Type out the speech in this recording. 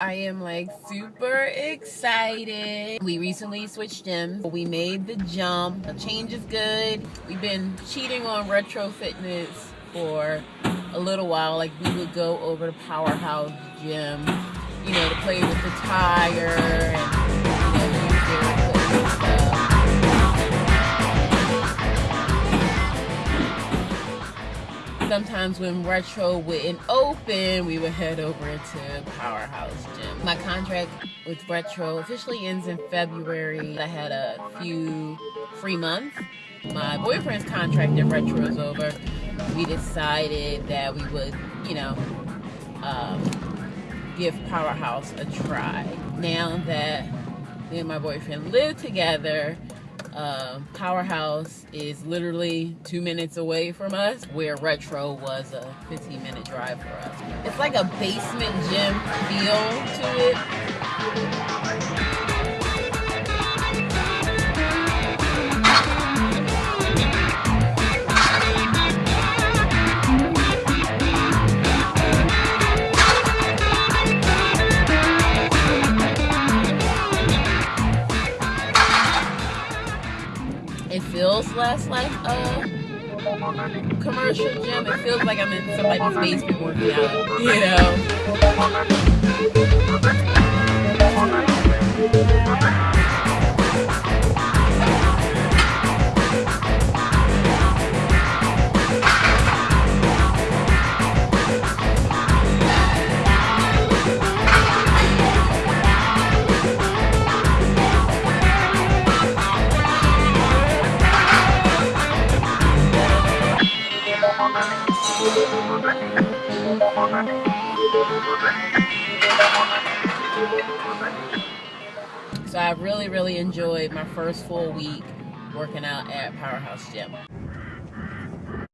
I am like super excited. We recently switched gyms. We made the jump. The change is good. We've been cheating on retro fitness for a little while. Like we would go over to Powerhouse Gym, you know, to play with the tire sometimes when retro wouldn't open, we would head over to Powerhouse Gym. My contract with retro officially ends in February. I had a few free months. My boyfriend's contract at retro is over. We decided that we would, you know, um, give Powerhouse a try. Now that me and my boyfriend live together, uh, Powerhouse is literally two minutes away from us, where Retro was a 15 minute drive for us. It's like a basement gym feel to it. It feels less like a commercial gym. It feels like I'm in somebody's basement working out, you know? So I really, really enjoyed my first full week working out at Powerhouse Gym.